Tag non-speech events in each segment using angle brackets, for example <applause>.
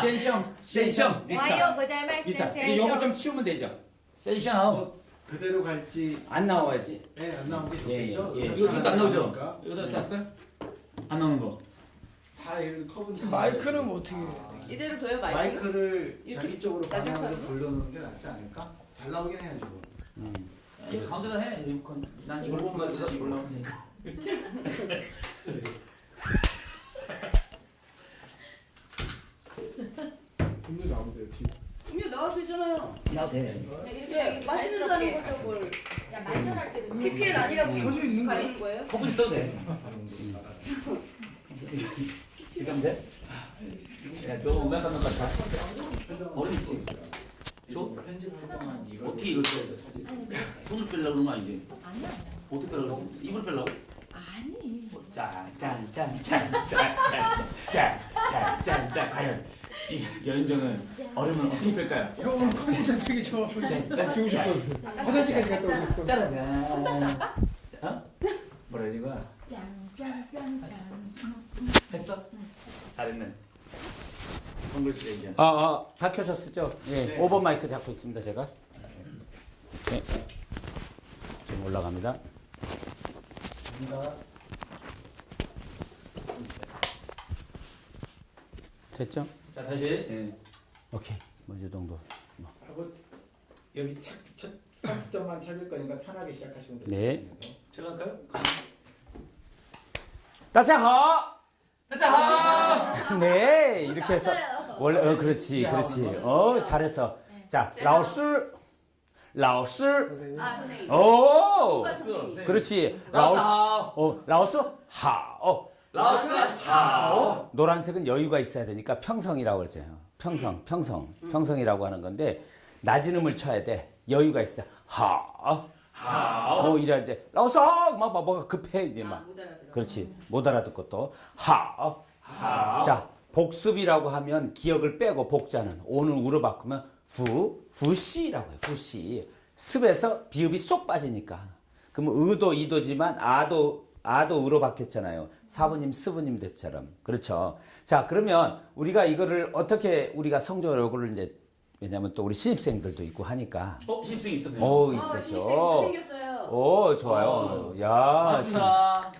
센션, 센션. 와이어 고잘말 센션. 요거 좀 치우면 되죠. 센션 아웃. 어, 그대로 갈지 안 나와야지. 네, 안 나온 게 좋겠죠. 예, 예. 이것도 안 나오죠. 이것도 어떻게 안 나오는 거. 다 예를 커브는 마이크는 어떻게 아. 이대로 둬요 마이크? 마이크를 자기 쪽으로 방향으로 돌려놓는 게 낫지 않을까? 잘 나오긴 해야지 뭐. 음. 가운데다 해. 난 이걸 못 맞춰서 몰라. 음료 나오면 돼요 티. 음료 나와도 되잖아요. 나도 음. 음. 돼. 이렇게 맛있는 사람인 것처럼 뭘 그냥 만찬할 때도 PPL 아니라고 켜져 있는 가리는 거예요? 거기 써도 돼. 이건 돼? 야너 음악 한번 갈까? 어딨지? 또? 어떻게 이걸 빼야 돼 사실? 손을 빼려고 그런 거 아니지? 아니야 어떻게 빼려고 입을 빼려고? 아니 짠짠짠짠짠짠짠 여인정은 얼음을 어떻게 뺄까요? 형 오늘 컨디션 되게 좋아. 짠 죽으셨거든. 화장실까지 갔다 오셨어. 짜라잔. 어? 뭐라 해야? 짠짠짠짠. 했어? 잘했네. 아, 아, 다 켜졌었죠? 예, 네. 5번 마이크 잡고 있습니다, 제가. 네. 지금 올라갑니다. 갑니다. 됐죠? 자, 다시. 예. 오케이. 뭐, 이 정도. 하고 여기 착, 첫 스타트점만 찾을 거니까 편하게 시작하시면 돼요. 네. 제가 할까요? 大家好! 자, <laughs> 네, 이렇게 해서. 원래, 어, 그렇지, 그렇지. 어, 잘했어. 자, 老师, 老师, 선생님. 아 선생님. 오! 그렇지. 老师 老师, 好. 어, 老师, 好. 老师 好. 노란색은 여유가 있어야 되니까 평성이라고 그러잖아요. 평성, 평성, 평성이라고 하는 건데 낮은 음을 쳐야 돼. 여유가 있어. 하, 好. 어 이래야 돼. 老师 막, 막 뭐가 급해 이제 막. 아못 알아들어. 그렇지. 못 알아듣고 또 하. 好. 자 복습이라고 하면 기역을 빼고 복자는 오늘 우로 바꾸면 复, 复习라고 해요. 复习. 습에서 비읍이 쏙 빠지니까. 그러면 의도 이도지만 아도 아도 의로 바뀌었잖아요. 사부님 스부님 대처럼. 그렇죠. 자 그러면 우리가 이거를 어떻게 우리가 성적으로 이제 왜냐면 또 우리 신입생들도 있고 하니까. 어, 신입생 있었네요. 오아 신입생 있으셔. 잘생겼어요. 오 좋아요. 어. 야 진- 반갑습니다.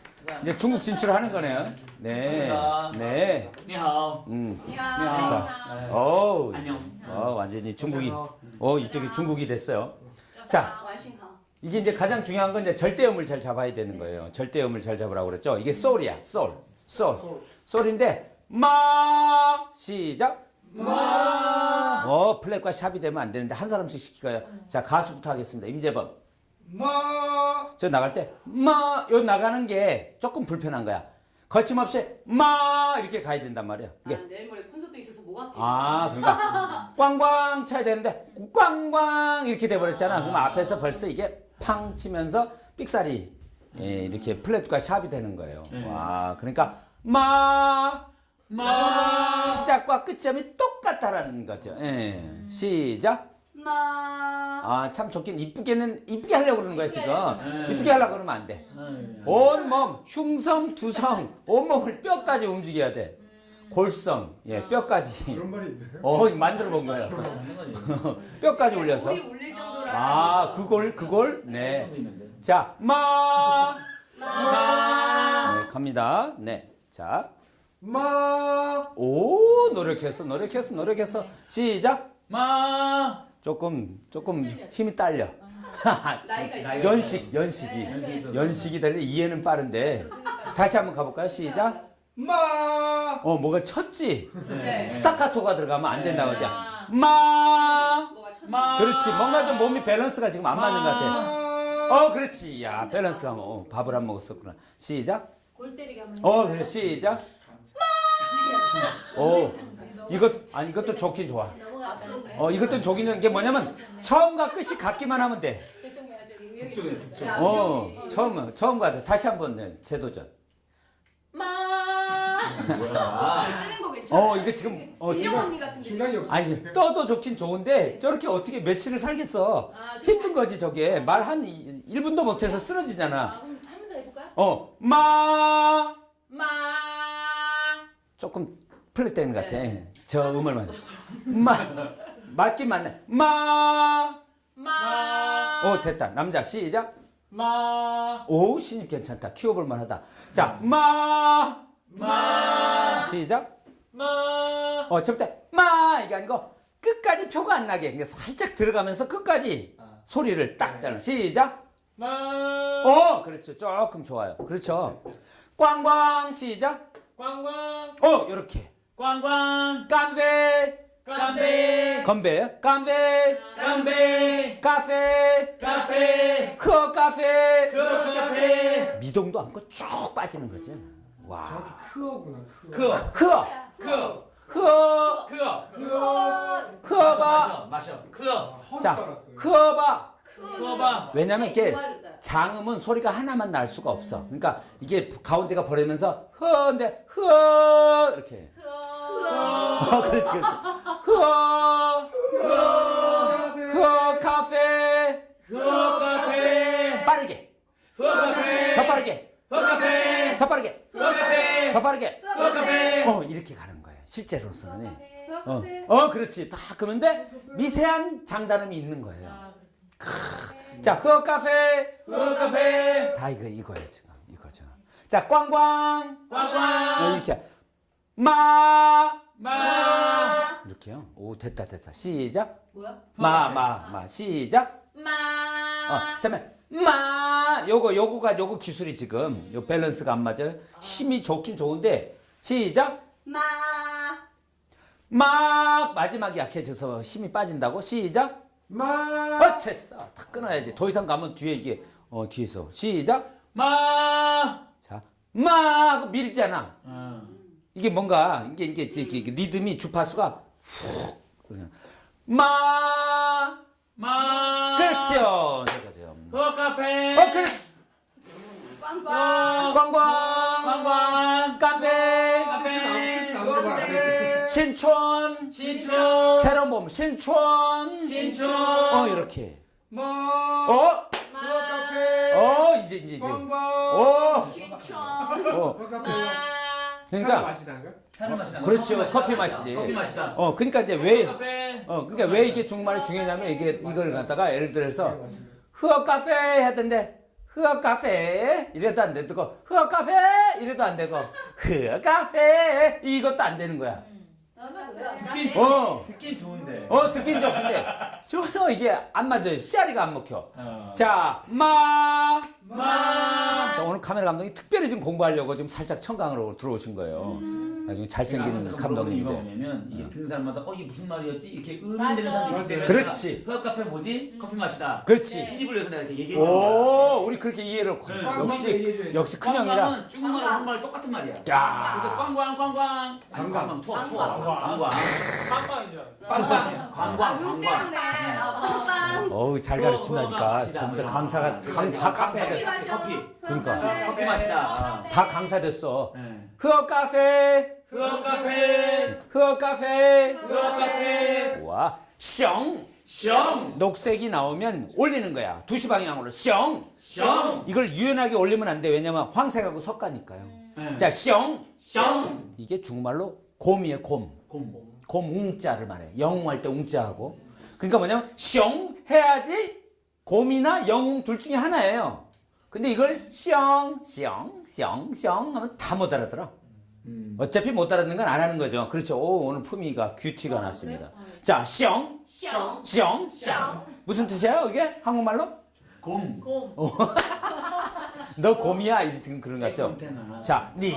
이제 중국 진출하는 거네요. 네. 반갑습니다. 네. 니하오. 음. 이야. 자. 네. 오. 안녕. 어 완전히 중국이. 어, 어 이쪽이 중국이 됐어요. 자. 이게 이제 가장 중요한 건 이제 절대음을 잘 잡아야 되는 거예요. 절대음을 잘 잡으라고 그랬죠. 이게 솔이야. 솔. 솔. 솔인데 마 시작. 마. 어 플랫과 샵이 되면 안 되는데 한 사람씩 시키고요. 자 가수부터 하겠습니다. 임재범. 마. 저 나갈 때 마 요 나가는 게 조금 불편한 거야. 거침없이 마 이렇게 가야 된단 말이야. 이게 아, 내일 모레 콘서트 있어서 뭐가. 아, 그러니까 꽝꽝 쳐야 되는데 꽝꽝 이렇게 돼 버렸잖아. 그럼 앞에서 벌써 이게 팡 치면서 삑사리 예, 이렇게 플랫과 샵이 되는 거예요. 네. 와, 그러니까 마 마. 시작과 끝점이 똑같다라는 거죠. 예. 시작. 마. 아, 참 좋긴 이쁘게는 이쁘게 하려고 그러는 거야 지금. 네. 이쁘게 하려고 그러면 안 돼. 네. 온몸, 흉성, 두성, 온몸을 뼈까지 움직여야 돼. 골성, 예, 뼈까지. 그런 말이 있네. 어, 만들어 본 거예요. <laughs> 뼈까지 올려서. 아. 그걸, 그걸, 네. 네. 자, 마. 마. 네, 갑니다. 네. 자, 마. 오, 노력했어, 노력했어, 노력했어. 시작. 마. 조금, 조금 힘이 딸려. 나이가 <laughs> 연식, 연식이. 연식이 달려 이해는 빠른데. 다시 한번 가볼까요? 시작. 마. 어, 뭐가 쳤지? 네. 스타카토가 들어가면 안 된다고 하지. 아. 마. 마. 그렇지. 뭔가 좀 몸이 밸런스가 지금 안 맞는 것 같아. 마. 어, 그렇지. 야, 밸런스가 뭐, 어, 밥을 안 먹었었구나. 시작. 골 때리게 하면. 어, 그래. 시작. 오, <laughs> 이것, 아니, 이것도 좋긴 좋아. 넘어갔네. 어, 이것도 좋은 게 뭐냐면, 처음과 끝이 같기만 하면 돼. 죄송해요 저기 여기 그쪽에, 있었어요. 그쪽. 어, 처음, 처음과 다시 한 번, 네, 재도전. 마. 뭐야. 뜨는 거 괜찮아. 어, 이거 지금, 어, 인형 언니 같은데. 중간이 없어. 아니, 떠도 좋긴 좋은데, 저렇게 어떻게 며칠을 살겠어. 아, 힘든 거지, 저게. 말 한 1분도 못 해서 쓰러지잖아. 아, 그럼 한 번 더 해 볼까요? 어, 마. 마. 조금 플랫된 것 같아. 저 음을만. 마 맞긴 맞네. 마. 마. 오 됐다. 남자 시작. 마. 오 신입 괜찮다. 키워볼 만하다. 자 마. 마. 시작. 마. 어 처음부터 마 이게 아니고 끝까지 표가 안 나게 살짝 들어가면서 끝까지 소리를 딱 짜는 시작. 마. 어 그렇죠. 조금 좋아요. 그렇죠. 꽝꽝 시작. 꽝꽝. 어 이렇게. 꽝꽝. 깜베 깜베. 건배 깜베 깜베. 카페 카페. 흐어 카페 그 카페. 미동도 않고 쭉 빠지는 거지. 와. 정확히 크어구나. 크어. 그. 흐어 그. 흐어 그. 흐어봐 마셔. 마셔. 그. 허 자. 흐어봐 그어봐. 왜냐면 이게 고마르다. 장음은 소리가 하나만 날 수가 없어. 그러니까 이게 가운데가 버리면서 흐어인데 흐어 이렇게. 어, 그렇지, 그렇지. 흐어, 흐어 카페. 그 카페. 빠르게, 그 카페. 더 빠르게, 그 카페. 더 빠르게, 그 카페. 더 빠르게. 그 카페. 어, 이렇게 가는 거예요. 실제로서는. 어, 어, 그렇지. 다 그런데 미세한 장단음이 있는 거예요. 자, 흐어 카페. 그 카페. 다 이거 이거예요 지금 이거죠. 자, 꽝꽝. 꽝꽝. 어, 이렇게 마 마. 이렇게요. 오 됐다 됐다. 시작. 뭐야? 마 마 마 시작. 마. 어, 잠깐 마 요거 요거가 요거 기술이 지금 요 밸런스가 안 맞아요. 힘이 좋긴 좋은데 시작. 마. 막 마지막이 약해져서 힘이 빠진다고 시작. 마. 어 됐어. 다 끊어야지. 더 이상 가면 뒤에 이게 어 뒤에서 시작. 마. 자, 마 하고 밀잖아. 어. 이게 뭔가 이게 이게, 이게, 이게, 리듬이 주파수가 훅 그냥 마 마. 그렇지요. 이거죠. 그 카페. 어 그렇지. 빵빵. 꽝꽝 꽝꽝. 카페 카페. 신촌 신촌. 새로운 봄 신촌 신촌. 어 이렇게 마. 어? 마. 카페. 어 이제 이제 이제 꽝꽝. 어, 신촌. 어. 그러니까? 차를 마시다. 그렇죠. 커피. 마시지. 커피 마시다. 어 그러니까 이제 왜. 어, 그러니까 왜 이게 중국말이 중요하냐면 이게 이걸 갖다가 예를 들어서 흐어 카페 했던데 흐어 카페 이래도 안 되고 흐어 카페 이래도 안 되고 흐어 카페 이것도 안 되는 거야. 듣긴 어. 듣긴 좋은데. 어 듣긴 좋은데 전혀 이게 안 맞아요. 씨알이가 안 먹혀. 어. 자, 마. 마. 카메라 감독이 특별히 좀 공부하려고 지금 살짝 청강으로 들어오신 거예요. 나중에 잘생긴 이유가 감독님인데. 뭐냐면 이게 듣는 사람마다 어 이게 무슨 말이었지 이렇게. 의문되는 사람이 있기 때문에 그렇지. 그 카페 뭐지? 커피 마시다. 그렇지. 신입을 위해서 내가 이렇게 얘기해 주는 거야. 오, 우리 그렇게 이해를 네. 역시. 역시 큰 형이라. 꽝꽝은 중국말하고 한국말 똑같은 말이야. 야. 그래서 꽝꽝 꽝꽝. 아니 꽝꽝. 꽝꽝 투어 투어. 꽝꽝. 꽝꽝. 빵빵이죠. 꽝꽝. 꽝꽝 꽝꽝. 때문에. 빵빵. 어우 잘 가르친다니까. 전부 다 강사가 강, 다. 마셔. 커피. 그러니까 커피 마시다. 다 강사됐어. 네. 흐어 카페, 흐어 카페. 흐어 카페. 흐어 카페. 와, 숑. 숑. 녹색이 나오면 올리는 거야. 두시 방향으로 숑. 숑. 이걸 유연하게 올리면 안 돼. 왜냐면 황색하고 섞으니까요. 네. 자, 숑. 숑. 이게 중국말로 곰이에요, 곰. 곰. 곰 웅자를 말해. 영웅할 때 웅자하고. 그러니까 뭐냐면 숑 해야지 곰이나 영웅 둘 중에 하나예요. 근데 이걸 숑, 숑, 숑, 숑 하면 다 못 알아들어. 음. 어차피 못 알아듣는 건 안 하는 거죠. 그렇죠. 오, 오늘 품위가 큐티가 났습니다. 자, 숑, 숑. 숑. 숑. 무슨 뜻이에요, 이게? 한국말로? 곰. 곰. <laughs> 너 곰이야? 이제 지금 그런 것 같죠? 자, 니,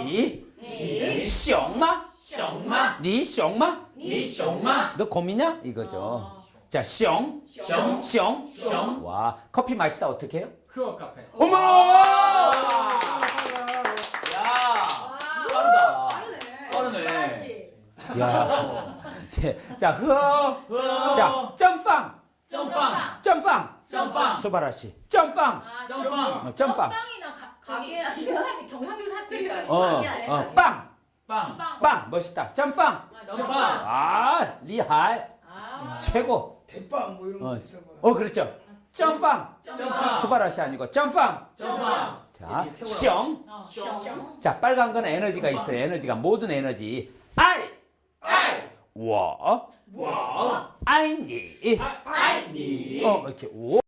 니. 숑마? 숑마. 니 숑마? 니 숑마. 너 곰이냐? 이거죠. 자, 숑, 숑. 숑. 숑. 와, 커피 마시다 어떻게 해요? 크어 카페. 어머! 야. 빠르다. 빠르네. 야. 예. 자, 흐어. 흐어. 자, 점빵. 점빵. 점빵. 점빵. 수바라 씨. 점빵. 점빵. 어, 점빵. 빵이나 가게 경상도 사투리가 어, 아니, 아니, 어, 아니. 빵. 빵. 빵. 빵. 멋있다. 점빵. 점빵. 아, 리하이. 아. 최고. 대빵 뭐 이런 어, 거 거. 어, 그렇죠. 점빵. 씨 아니고 점빵. 점빵. 자. 숑. 어. 자, 빨간 건 에너지가 있어요. 에너지가 모든 에너지. I 워, 와. 아이니. 아이니. 어, 이렇게 워.